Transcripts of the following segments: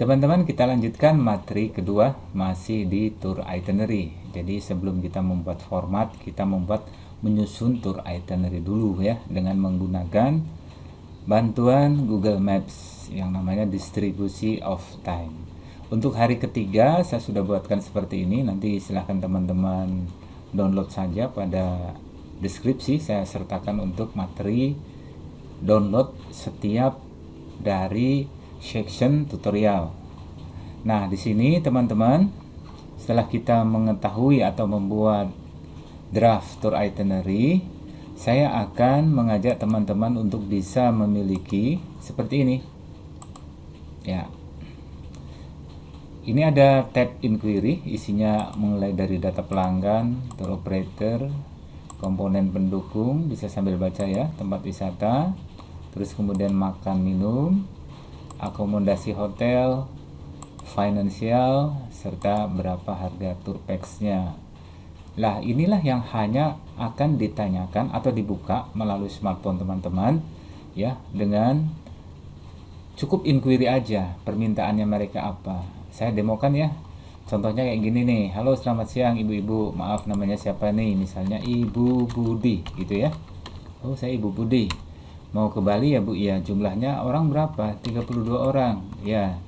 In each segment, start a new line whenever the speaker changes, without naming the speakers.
Teman-teman kita lanjutkan materi kedua masih di tour itinerary. Jadi sebelum kita membuat format, kita membuat menyusun tour itinerary dulu ya dengan menggunakan bantuan Google Maps yang namanya distribusi of time. Untuk hari ketiga saya sudah buatkan seperti ini. Nanti silahkan teman-teman download saja pada deskripsi saya sertakan untuk materi download setiap dari section tutorial. Nah, di sini teman-teman, setelah kita mengetahui atau membuat draft tour itinerary, saya akan mengajak teman-teman untuk bisa memiliki seperti ini. Ya. Ini ada tab inquiry, isinya mulai dari data pelanggan, tour operator, komponen pendukung, bisa sambil baca ya, tempat wisata, terus kemudian makan minum, akomodasi hotel, finansial, serta berapa harga tour package-nya. Lah inilah yang hanya akan ditanyakan atau dibuka melalui smartphone teman-teman ya dengan cukup inquiry aja permintaannya mereka apa. Saya demokan ya. Contohnya kayak gini nih. Halo selamat siang ibu-ibu. Maaf namanya siapa nih? Misalnya Ibu Budi gitu ya. Oh saya Ibu Budi mau ke Bali ya Bu? Ya jumlahnya orang berapa? 32 orang. Ya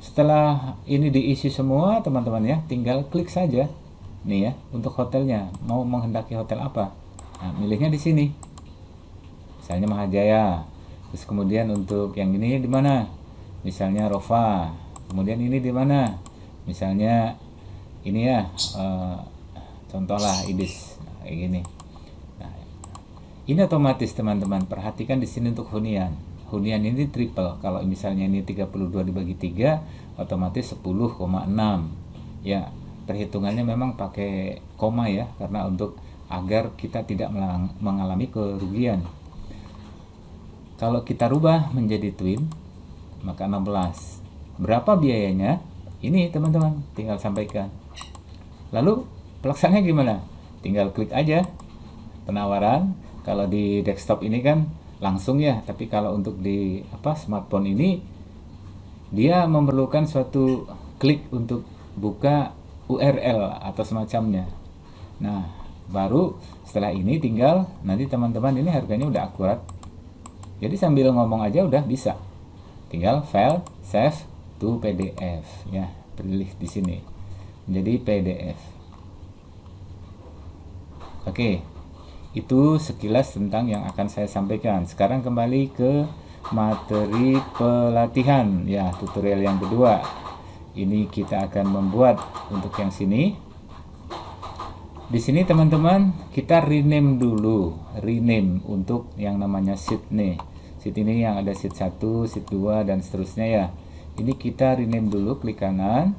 setelah ini diisi semua teman-teman ya tinggal klik saja. Nih ya untuk hotelnya. Mau menghendaki hotel apa? Nah, milihnya di sini. Misalnya Mahajaya. Terus kemudian untuk yang ini di mana? Misalnya Rova kemudian ini di mana? Misalnya ini ya uh, contohlah Ibis. Nah, kayak gini. Nah, ini otomatis teman-teman. Perhatikan di sini untuk hunian hunian ini triple. Kalau misalnya ini 32 dibagi 3 otomatis 10,6 ya perhitungannya memang pakai koma ya karena untuk agar kita tidak mengalami kerugian. Kalau kita rubah menjadi twin maka 16 berapa biayanya? Ini teman-teman tinggal sampaikan. Lalu pelaksananya gimana? Tinggal klik aja penawaran. Kalau di desktop ini kan langsung ya. Tapi kalau untuk di apa smartphone ini dia memerlukan suatu klik untuk buka URL atau semacamnya. Nah baru setelah ini tinggal nanti teman-teman ini harganya udah akurat. Jadi sambil ngomong aja udah bisa. Tinggal file save to PDF ya pilih di sini. Menjadi PDF oke itu sekilas tentang yang akan saya sampaikan. Sekarang kembali ke materi pelatihan ya tutorial yang kedua. Ini kita akan membuat untuk yang sini. Di sini teman-teman kita rename dulu, rename untuk yang namanya sheet nih. Sheet ini yang ada sheet 1, sheet 2 dan seterusnya ya. Ini kita rename dulu, klik kanan,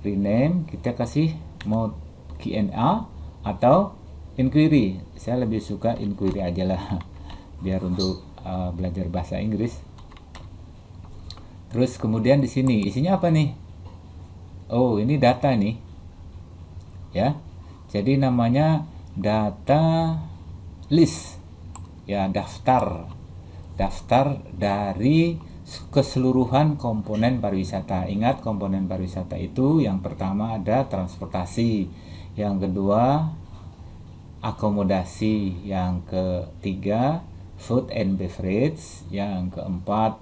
rename, kita kasih mode Q&A atau inquiry. Saya lebih suka inquiry aja lah. Biar untuk uh, belajar bahasa Inggris. Terus kemudian di sini isinya apa nih? Oh ini data nih. Ya. Jadi namanya data list. Ya daftar. Daftar dari keseluruhan komponen pariwisata. Ingat komponen pariwisata itu yang pertama ada transportasi, yang kedua akomodasi, yang ketiga food and beverage, yang keempat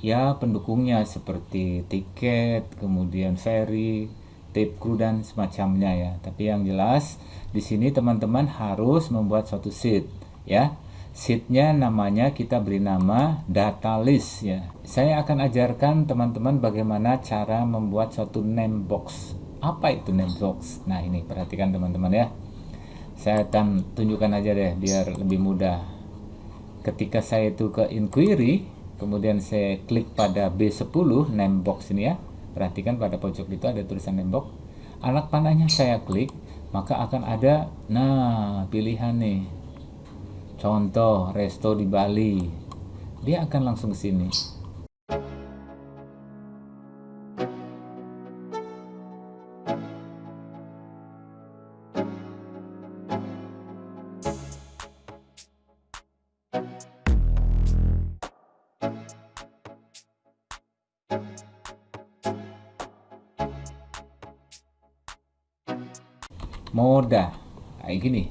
ya pendukungnya seperti tiket, kemudian ferry, tip kru dan semacamnya ya. Tapi yang jelas di sini teman-teman harus membuat suatu sheet ya. Sheetnya namanya kita beri nama data list ya. Saya akan ajarkan teman-teman bagaimana cara membuat suatu name box. Apa itu name box? Nah ini perhatikan teman-teman ya saya akan tunjukkan aja deh biar lebih mudah ketika saya itu ke inquiry kemudian saya klik pada B10 name box ini ya perhatikan pada pojok itu ada tulisan name box anak panahnya saya klik maka akan ada nah pilihan nih Contoh resto di Bali. Dia akan langsung ke sini. Moda. Kayak gini.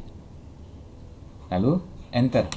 Lalu enter